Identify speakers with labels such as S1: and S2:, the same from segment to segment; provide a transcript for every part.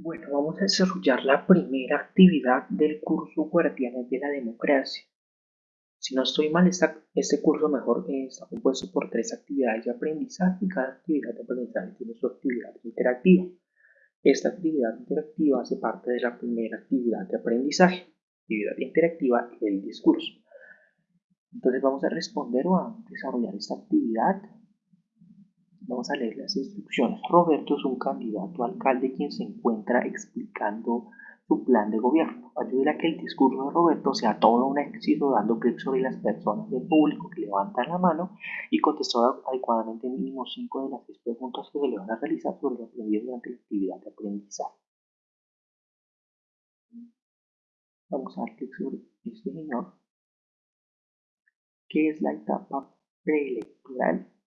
S1: Bueno, vamos a desarrollar la primera actividad del curso Guardianes de la Democracia. Si no estoy mal, este curso mejor está compuesto por tres actividades de aprendizaje y cada actividad de aprendizaje tiene su actividad interactiva. Esta actividad interactiva hace parte de la primera actividad de aprendizaje, actividad interactiva el discurso. Entonces vamos a responder o a desarrollar esta actividad Vamos a leer las instrucciones. Roberto es un candidato alcalde quien se encuentra explicando su plan de gobierno. Ayuda a que el discurso de Roberto sea todo un éxito, dando clic sobre las personas del público que levantan la mano y contestó adecuadamente mínimo 5 de las 10 preguntas que se le van a realizar sobre lo aprendido durante la actividad de aprendizaje. Vamos a dar clic sobre este señor. ¿Qué es la etapa preelectoral?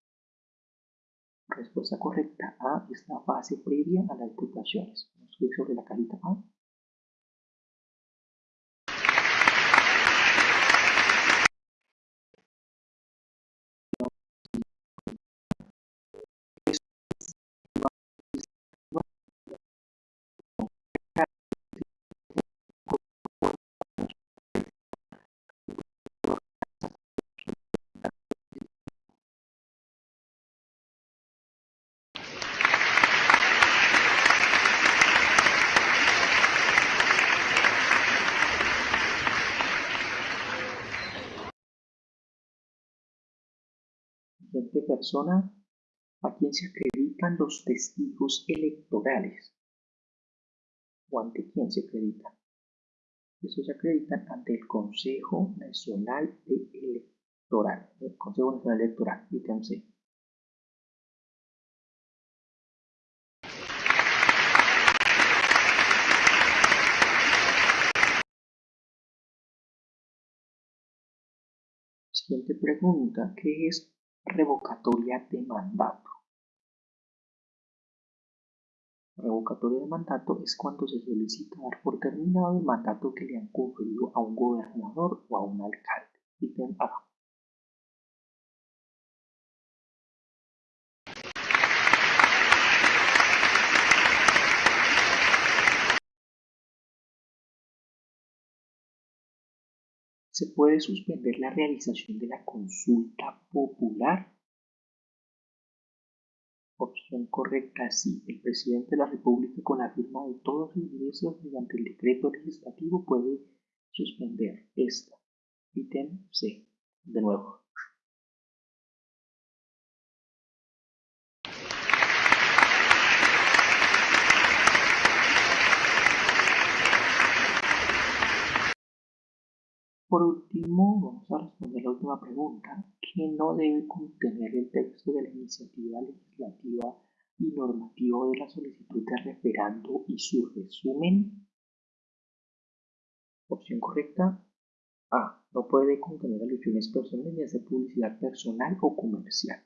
S1: Respuesta correcta A es la fase previa a las a clic sobre la cajita A. siguiente persona a quien se acreditan los testigos electorales o ante quién se acreditan. Estos se acreditan ante el Consejo Nacional Electoral, el Consejo Nacional Electoral, fíjense. Siguiente pregunta, ¿qué es Revocatoria de mandato. Revocatoria de mandato es cuando se solicita dar por terminado el mandato que le han conferido a un gobernador o a un alcalde. Ítem A. ¿Se puede suspender la realización de la consulta popular? Opción correcta, sí. El presidente de la República, con la firma de todos los ministros mediante el decreto legislativo, puede suspender esta. Ítem C. De nuevo. Por último, vamos a responder la última pregunta, ¿qué no debe contener el texto de la iniciativa legislativa y normativa de la solicitud de referendo y su resumen? Opción correcta. A. No puede contener alusiones personales ni hacer publicidad personal o comercial.